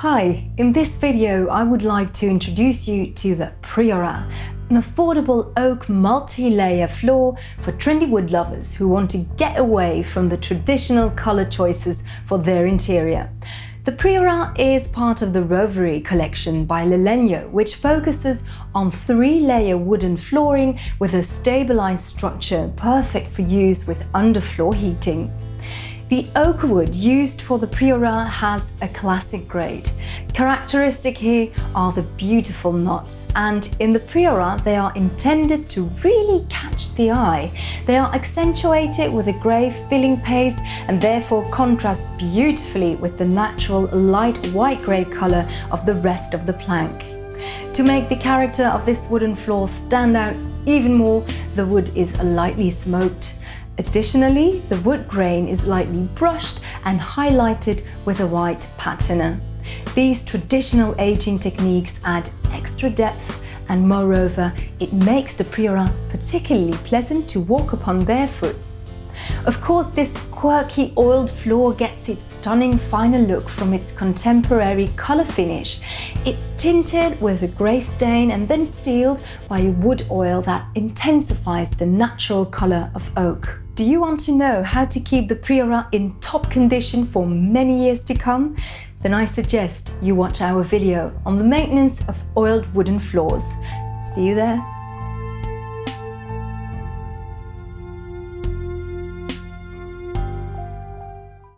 Hi, in this video I would like to introduce you to the Priora, an affordable oak multi-layer floor for trendy wood lovers who want to get away from the traditional color choices for their interior. The Priora is part of the Rovere collection by Lalegno, which focuses on three-layer wooden flooring with a stabilized structure perfect for use with underfloor heating. The oak wood used for the Priora has a classic grade. Characteristic here are the beautiful knots and in the Priora they are intended to really catch the eye. They are accentuated with a grey filling paste and therefore contrast beautifully with the natural light white-grey colour of the rest of the plank. To make the character of this wooden floor stand out even more, the wood is lightly smoked. Additionally, the wood grain is lightly brushed and highlighted with a white patina. These traditional aging techniques add extra depth and moreover, it makes the Priora particularly pleasant to walk upon barefoot. Of course, this quirky oiled floor gets its stunning final look from its contemporary colour finish. It's tinted with a grey stain and then sealed by a wood oil that intensifies the natural colour of oak. Do you want to know how to keep the Priora in top condition for many years to come? Then I suggest you watch our video on the maintenance of oiled wooden floors. See you there!